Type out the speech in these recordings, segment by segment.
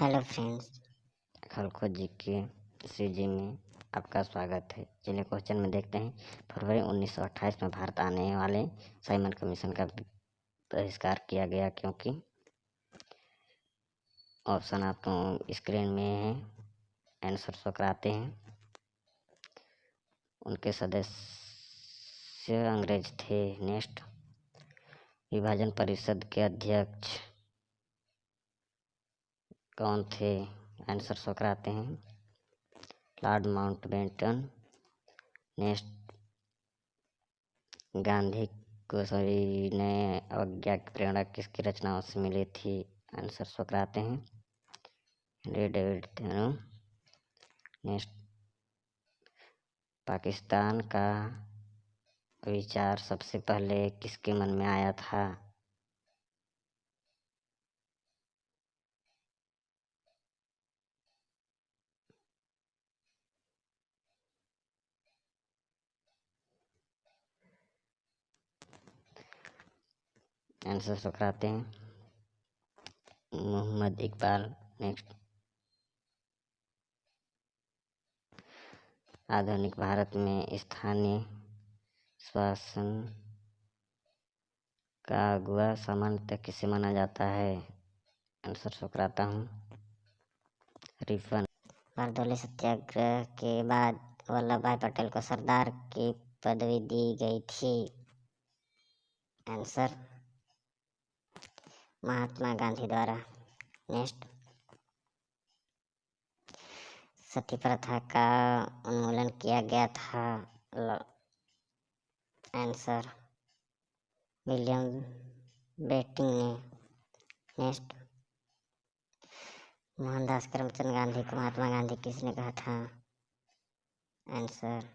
Hello friends खलखो जी के CG में आपका स्वागत है। चलिए क्वेश्चन में देखते हैं, फरवरी 1928 में भारत आने वाले साइमन कमीशन का बहिष्कार किया गया क्योंकि ऑप्शन आपको स्क्रीन में है, आंसर शो कराते हैं। उनके सदस्य अंग्रेज़ थे। नेक्स्ट, विभाजन परिषद के अध्यक्ष कौन थे? आंसर शो कराते हैं। लॉर्ड माउंटबेटन नेक्स्ट गांधी को सभी ने अवज्ञा की प्रेरणा किसकी रचनाओं से मिली थी? आंसर शो कराते हैं हेनरी डेविड नेक्स्ट पाकिस्तान का विचार सबसे पहले किसके मन में आया था? आंसर सुखराते हैं। मोहम्मद इकबाल नेक्स्ट आधुनिक भारत में स्थानीय शासन का अगुआ सामान्यतः किसे माना जाता है? आंसर सुखराता हूँ। रिफन। बारदोली सत्याग्रह के बाद वल्लभ भाई पटेल को सरदार की पदवी दी गई थी। आंसर। महात्मा गांधी द्वारा। नेक्स्ट सती प्रथा का उन्मूलन किया गया था। आंसर विलियम बेटिंग ने। नेक्स्ट मोहनदास करमचंद गांधी को महात्मा गांधी किसने कहा था? आंसर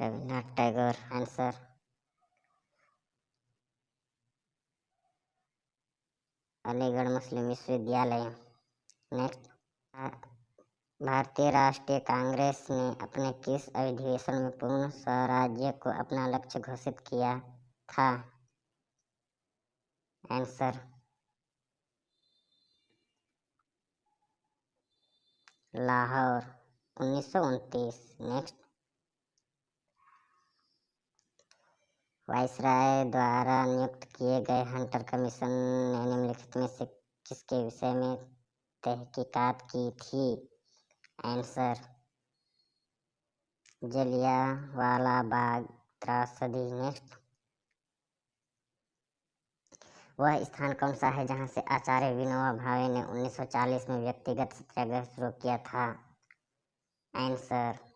रविन्द्रनाथ टैगोर। आंसर अलीगढ़ मुस्लिम विश्वविद्यालय नेक्स्ट। भारतीय राष्ट्रीय कांग्रेस ने अपने किस अधिवेशन में पूर्ण स्वराज्य को अपना लक्ष्य घोषित किया था? आंसर। लाहौर, उन्नीस सौ उनतीस। नेक्स्ट। वायसराय द्वारा नियुक्त किए गए हंटर कमीशन ने निम्नलिखित में से किसके विषय में तहकीकात की थी? आंसर जलिया वाला बाग त्रासदी नेक्स्ट। वह स्थान कौन सा है जहाँ से आचार्य विनोबा भावे ने 1940 में व्यक्तिगत सत्याग्रह शुरू किया था? आंसर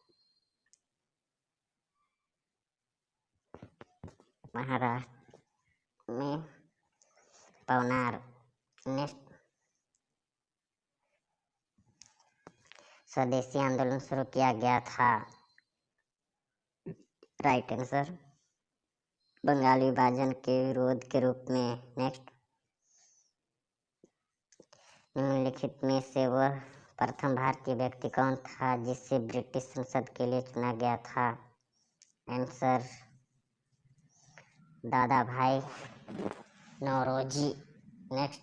महाराष्ट्र में पवनार नेक्स्ट स्वदेशी आंदोलन शुरू किया गया था। राइट आंसर बंगाली विभाजन के विरोध के रूप में। नेक्स्ट निम्नलिखित में से वह प्रथम भारतीय व्यक्ति कौन था जिसे ब्रिटिश संसद के लिए चुना गया था? आंसर दादा भाई नौरोजी नेक्स्ट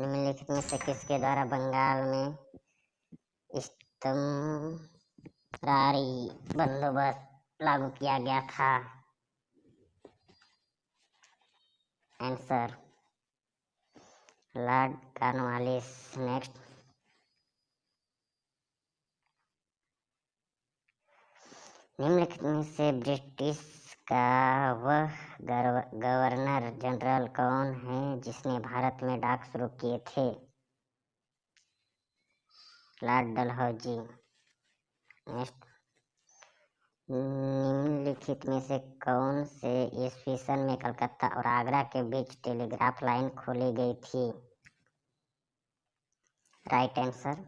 निम्नलिखित में से किसके द्वारा बंगाल में स्तमरारी बंदोबस्त लागू किया गया था? आंसर लॉर्ड कार्नवालिस नेक्स्ट निम्नलिखित में से ब्रिटिश का वह गवर्नर जनरल कौन है जिसने भारत में डाक शुरू किए थे? Lord Dalhousie. नेक्स्ट। निम्नलिखित में से कौन से ईस्वी में कलकत्ता और आगरा के बीच टेलीग्राफ लाइन खोली गई थी? राइट आंसर,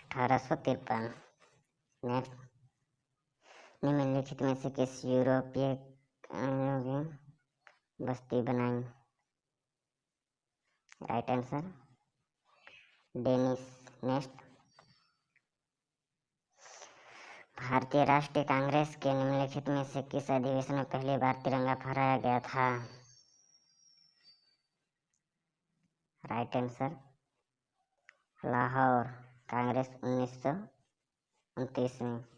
अठारह सौ तिरपन। नेक्स्ट। निम्नलिखित में से किस यूरोपीय बस्ती बनाई? राइट आंसर डेनिस नेक्स्ट भारतीय राष्ट्रीय कांग्रेस के निम्नलिखित में से किस अधिवेशन में पहली बार तिरंगा फहराया गया था? राइट आंसर लाहौर, कांग्रेस उन्नीस सौ उनतीस में।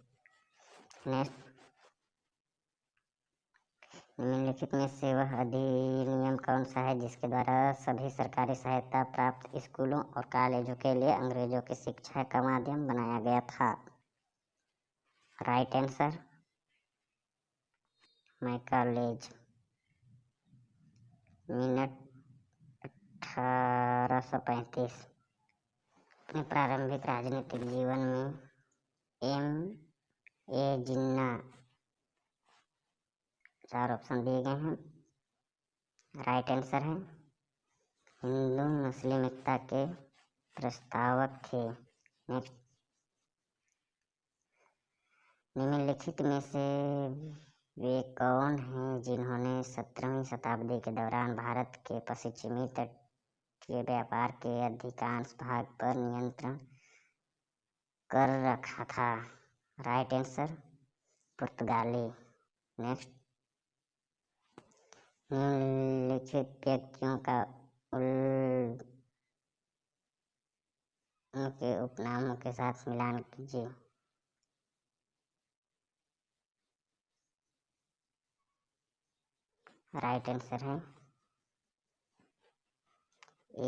निम्नलिखित में से वह अधिनियम कौन सा है जिसके द्वारा सभी सरकारी सहायता प्राप्त स्कूलों और कॉलेजों के लिए अंग्रेज़ों की शिक्षा का माध्यम बनाया गया था? Right answer Macaulay minute अठारह सौ पैंतीस। अपने प्रारंभिक राजनीतिक जीवन में एम ए जिन्ना चार ऑप्शन दिए गए हैं। राइट आंसर है। हिंदू मुस्लिम एकता के प्रस्तावक थे। निम्नलिखित में से वे कौन हैं जिन्होंने सत्रहवीं शताब्दी के दौरान भारत के पश्चिमी तट के व्यापार के अधिकांश भाग पर नियंत्रण कर रखा था? राइट आंसर पुर्तगाली नेक्स्ट निम्नलिखित व्यक्तियों का उनके उपनामों के साथ मिलान कीजिए। राइट आंसर है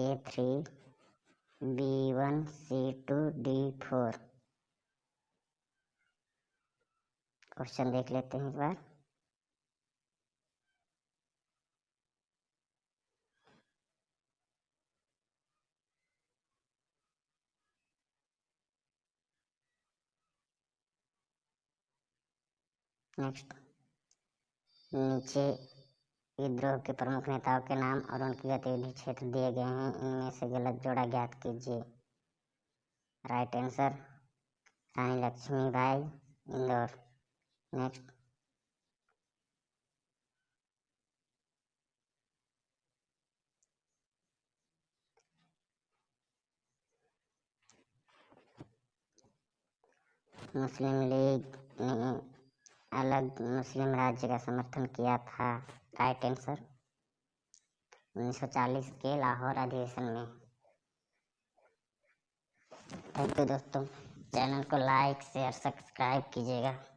A three B one C two D four question देख लेते हैं एक बार। नेक्स्ट नीचे विद्रोह के प्रमुख नेताओं के नाम और उनकी गतिविधि क्षेत्र दिए गए हैं। इनमें से गलत जोड़ा ज्ञात कीजिए। Right answer Rani Lakshmi Lakshmibai, Indore. Next Muslim League ने अलग मुस्लिम राज्य का समर्थन किया था राइट आंसर 1940 के लाहौर अधिवेशन में। थैंक यू दोस्तों। चैनल को लाइक, शेयर, सब्सक्राइब कीजिएगा।